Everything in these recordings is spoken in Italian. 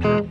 Pace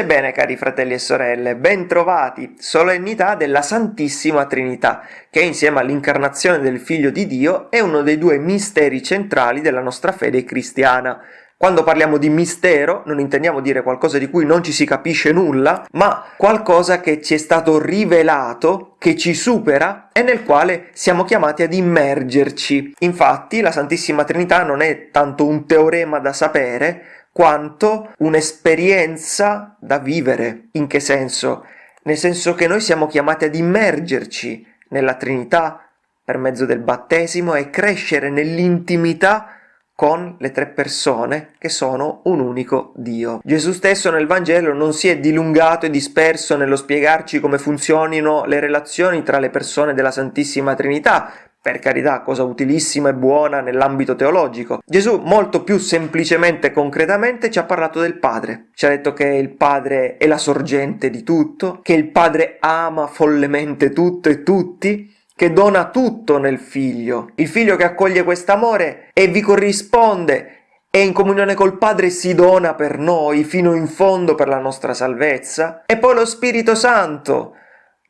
e bene cari fratelli e sorelle, bentrovati, solennità della Santissima Trinità, che insieme all'incarnazione del Figlio di Dio è uno dei due misteri centrali della nostra fede cristiana. Quando parliamo di mistero non intendiamo dire qualcosa di cui non ci si capisce nulla, ma qualcosa che ci è stato rivelato, che ci supera e nel quale siamo chiamati ad immergerci. Infatti la Santissima Trinità non è tanto un teorema da sapere, quanto un'esperienza da vivere. In che senso? Nel senso che noi siamo chiamati ad immergerci nella Trinità per mezzo del battesimo e crescere nell'intimità con le tre persone che sono un unico Dio. Gesù stesso nel Vangelo non si è dilungato e disperso nello spiegarci come funzionino le relazioni tra le persone della Santissima Trinità, per carità, cosa utilissima e buona nell'ambito teologico. Gesù molto più semplicemente e concretamente ci ha parlato del Padre. Ci ha detto che il Padre è la sorgente di tutto, che il Padre ama follemente tutto e tutti, che dona tutto nel Figlio. Il Figlio che accoglie quest'amore e vi corrisponde e in comunione col Padre si dona per noi fino in fondo per la nostra salvezza. E poi lo Spirito Santo,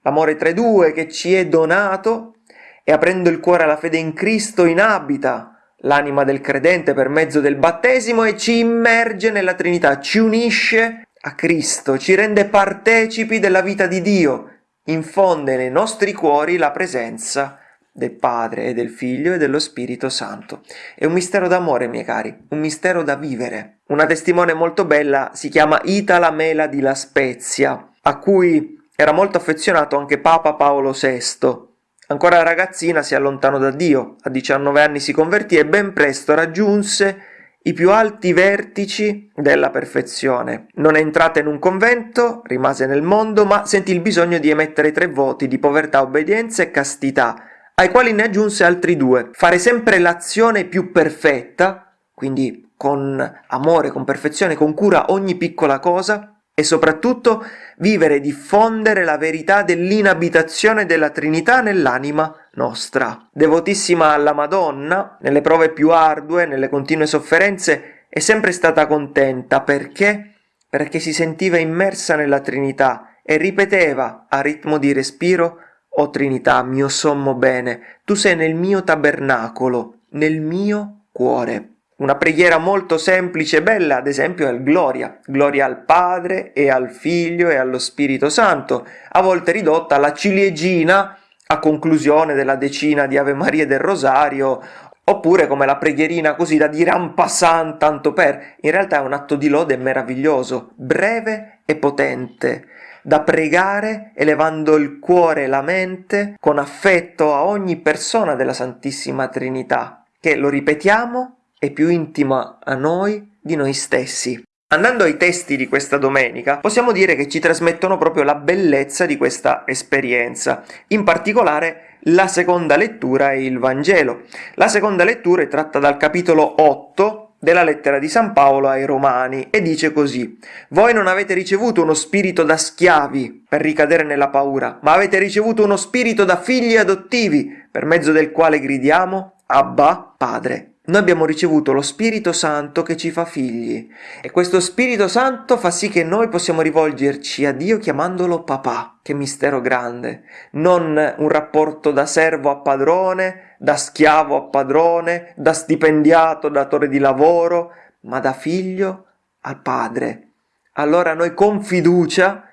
l'amore tra i due che ci è donato e aprendo il cuore alla fede in Cristo inabita l'anima del credente per mezzo del battesimo e ci immerge nella Trinità, ci unisce a Cristo, ci rende partecipi della vita di Dio, infonde nei nostri cuori la presenza del Padre e del Figlio e dello Spirito Santo. È un mistero d'amore, miei cari, un mistero da vivere. Una testimone molto bella si chiama Itala Mela di La Spezia, a cui era molto affezionato anche Papa Paolo VI. Ancora ragazzina si allontanò da Dio, a 19 anni si convertì e ben presto raggiunse i più alti vertici della perfezione. Non è entrata in un convento, rimase nel mondo, ma sentì il bisogno di emettere tre voti di povertà, obbedienza e castità, ai quali ne aggiunse altri due. Fare sempre l'azione più perfetta, quindi con amore, con perfezione, con cura ogni piccola cosa, e soprattutto vivere e diffondere la verità dell'inabitazione della Trinità nell'anima nostra. Devotissima alla Madonna, nelle prove più ardue, nelle continue sofferenze, è sempre stata contenta perché? Perché si sentiva immersa nella Trinità e ripeteva a ritmo di respiro O Trinità, mio sommo bene, tu sei nel mio tabernacolo, nel mio cuore. Una preghiera molto semplice e bella, ad esempio, è il Gloria. Gloria al Padre e al Figlio e allo Spirito Santo, a volte ridotta alla ciliegina a conclusione della decina di Ave Maria del Rosario, oppure come la preghierina così da dire en passant, tanto per. In realtà è un atto di lode meraviglioso, breve e potente, da pregare elevando il cuore e la mente con affetto a ogni persona della Santissima Trinità, che, lo ripetiamo, è più intima a noi di noi stessi. Andando ai testi di questa domenica, possiamo dire che ci trasmettono proprio la bellezza di questa esperienza, in particolare la seconda lettura e il Vangelo. La seconda lettura è tratta dal capitolo 8 della lettera di San Paolo ai Romani e dice così: Voi non avete ricevuto uno spirito da schiavi per ricadere nella paura, ma avete ricevuto uno spirito da figli adottivi, per mezzo del quale gridiamo Abba, Padre. Noi abbiamo ricevuto lo Spirito Santo che ci fa figli e questo Spirito Santo fa sì che noi possiamo rivolgerci a Dio chiamandolo papà. Che mistero grande! Non un rapporto da servo a padrone, da schiavo a padrone, da stipendiato, datore di lavoro, ma da figlio al padre. Allora noi con fiducia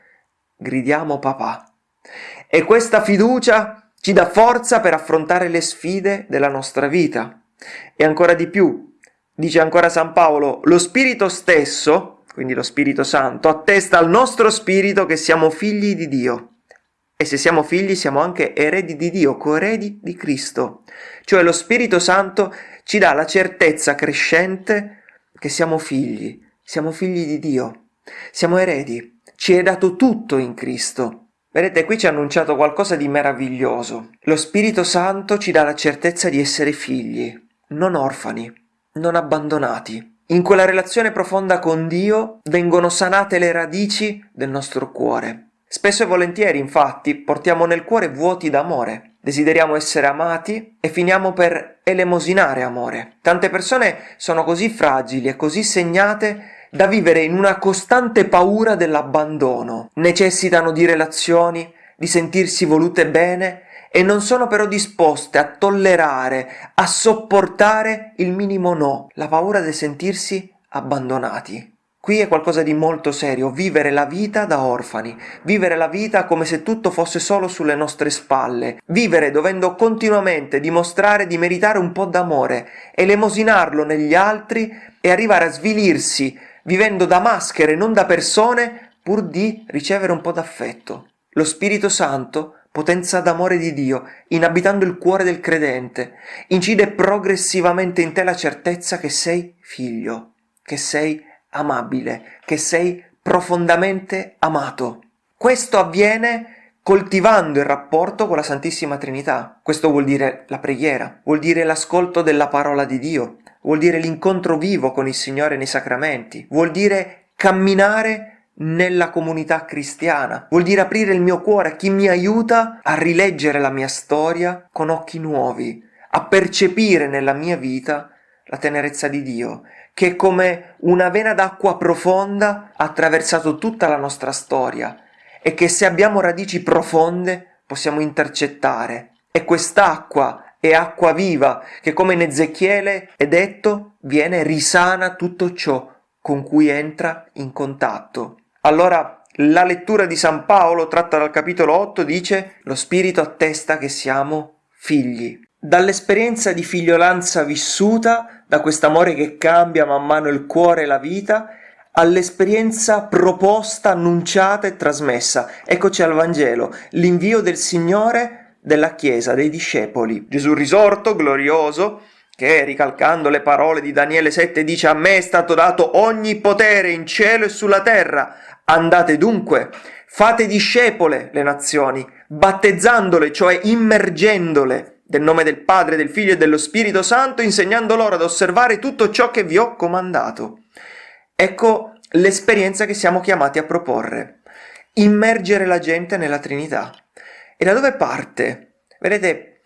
gridiamo papà. E questa fiducia ci dà forza per affrontare le sfide della nostra vita. E ancora di più, dice ancora San Paolo, lo Spirito stesso, quindi lo Spirito Santo, attesta al nostro spirito che siamo figli di Dio. E se siamo figli siamo anche eredi di Dio, coeredi di Cristo. Cioè lo Spirito Santo ci dà la certezza crescente che siamo figli, siamo figli di Dio, siamo eredi, ci è dato tutto in Cristo. Vedete, qui ci ha annunciato qualcosa di meraviglioso. Lo Spirito Santo ci dà la certezza di essere figli, non orfani, non abbandonati. In quella relazione profonda con Dio vengono sanate le radici del nostro cuore. Spesso e volentieri, infatti, portiamo nel cuore vuoti d'amore. Desideriamo essere amati e finiamo per elemosinare amore. Tante persone sono così fragili e così segnate da vivere in una costante paura dell'abbandono. Necessitano di relazioni, di sentirsi volute bene e non sono però disposte a tollerare, a sopportare il minimo no, la paura di sentirsi abbandonati. Qui è qualcosa di molto serio, vivere la vita da orfani, vivere la vita come se tutto fosse solo sulle nostre spalle, vivere dovendo continuamente dimostrare di meritare un po' d'amore, elemosinarlo negli altri e arrivare a svilirsi vivendo da maschere, non da persone, pur di ricevere un po' d'affetto. Lo Spirito Santo, potenza d'amore di Dio, inabitando il cuore del credente, incide progressivamente in te la certezza che sei figlio, che sei amabile, che sei profondamente amato. Questo avviene coltivando il rapporto con la Santissima Trinità. Questo vuol dire la preghiera, vuol dire l'ascolto della parola di Dio, vuol dire l'incontro vivo con il Signore nei sacramenti, vuol dire camminare nella comunità cristiana, vuol dire aprire il mio cuore a chi mi aiuta a rileggere la mia storia con occhi nuovi, a percepire nella mia vita la tenerezza di Dio, che come una vena d'acqua profonda ha attraversato tutta la nostra storia e che se abbiamo radici profonde possiamo intercettare. E quest'acqua è acqua viva che come in Ezechiele è detto viene risana tutto ciò con cui entra in contatto. Allora la lettura di San Paolo tratta dal capitolo 8 dice lo Spirito attesta che siamo figli. Dall'esperienza di figliolanza vissuta, da quest'amore che cambia man mano il cuore e la vita, all'esperienza proposta, annunciata e trasmessa. Eccoci al Vangelo, l'invio del Signore della Chiesa, dei discepoli. Gesù risorto, glorioso, che ricalcando le parole di Daniele 7 dice a me è stato dato ogni potere in cielo e sulla terra. Andate dunque, fate discepole le nazioni, battezzandole, cioè immergendole del nome del Padre, del Figlio e dello Spirito Santo, insegnando loro ad osservare tutto ciò che vi ho comandato. Ecco l'esperienza che siamo chiamati a proporre. Immergere la gente nella Trinità. E da dove parte? Vedete,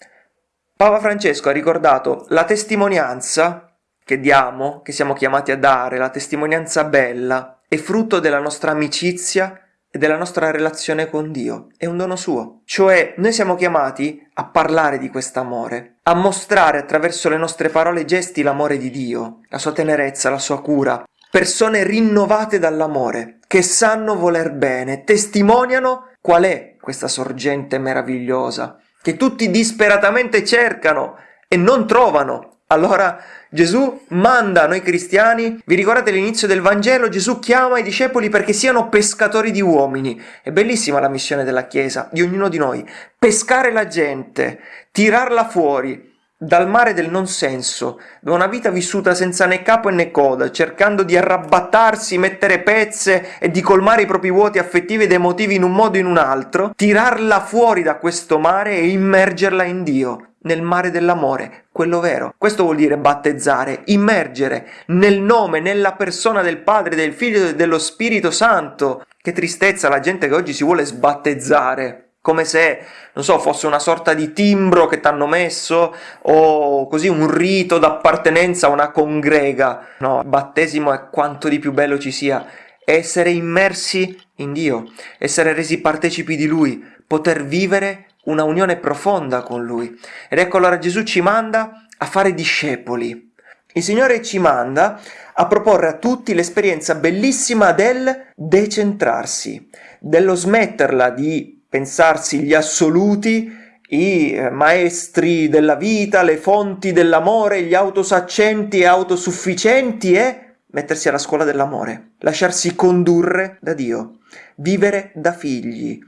Papa Francesco ha ricordato la testimonianza che diamo, che siamo chiamati a dare, la testimonianza bella, è frutto della nostra amicizia e della nostra relazione con Dio, è un dono suo. Cioè noi siamo chiamati a parlare di quest'amore, a mostrare attraverso le nostre parole e gesti l'amore di Dio, la sua tenerezza, la sua cura. Persone rinnovate dall'amore, che sanno voler bene, testimoniano qual è questa sorgente meravigliosa che tutti disperatamente cercano e non trovano. Allora Gesù manda noi cristiani, vi ricordate l'inizio del Vangelo? Gesù chiama i discepoli perché siano pescatori di uomini. È bellissima la missione della Chiesa, di ognuno di noi. Pescare la gente, tirarla fuori, dal mare del non senso, da una vita vissuta senza né capo né coda, cercando di arrabattarsi, mettere pezze e di colmare i propri vuoti affettivi ed emotivi in un modo o in un altro, tirarla fuori da questo mare e immergerla in Dio, nel mare dell'amore, quello vero. Questo vuol dire battezzare, immergere nel nome, nella persona del Padre, del Figlio e dello Spirito Santo. Che tristezza la gente che oggi si vuole sbattezzare come se, non so, fosse una sorta di timbro che ti hanno messo o così un rito d'appartenenza a una congrega. No, battesimo è quanto di più bello ci sia. Essere immersi in Dio, essere resi partecipi di Lui, poter vivere una unione profonda con Lui. Ed ecco allora Gesù ci manda a fare discepoli. Il Signore ci manda a proporre a tutti l'esperienza bellissima del decentrarsi, dello smetterla di pensarsi gli assoluti, i maestri della vita, le fonti dell'amore, gli autosaccenti e autosufficienti e mettersi alla scuola dell'amore, lasciarsi condurre da Dio, vivere da figli,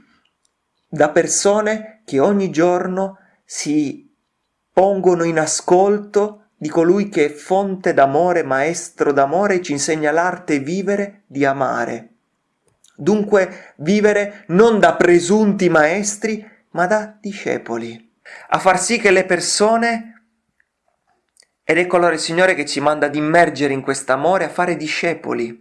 da persone che ogni giorno si pongono in ascolto di colui che è fonte d'amore, maestro d'amore e ci insegna l'arte vivere di amare. Dunque vivere non da presunti maestri, ma da discepoli, a far sì che le persone Ed ecco allora il Signore che ci manda ad immergere in quest'amore, a fare discepoli,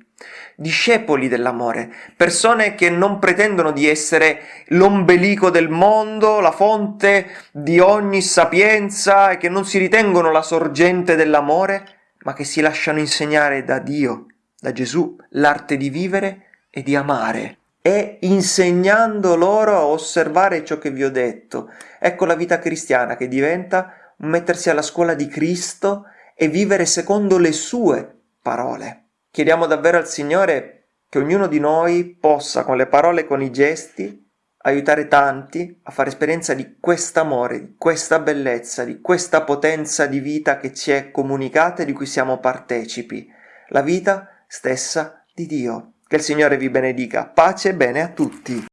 discepoli dell'amore, persone che non pretendono di essere l'ombelico del mondo, la fonte di ogni sapienza e che non si ritengono la sorgente dell'amore, ma che si lasciano insegnare da Dio, da Gesù, l'arte di vivere e di amare. E insegnando loro a osservare ciò che vi ho detto. Ecco la vita cristiana che diventa mettersi alla scuola di Cristo e vivere secondo le sue parole. Chiediamo davvero al Signore che ognuno di noi possa, con le parole e con i gesti, aiutare tanti a fare esperienza di quest'amore, di questa bellezza, di questa potenza di vita che ci è comunicata e di cui siamo partecipi, la vita stessa di Dio. Che il Signore vi benedica. Pace e bene a tutti.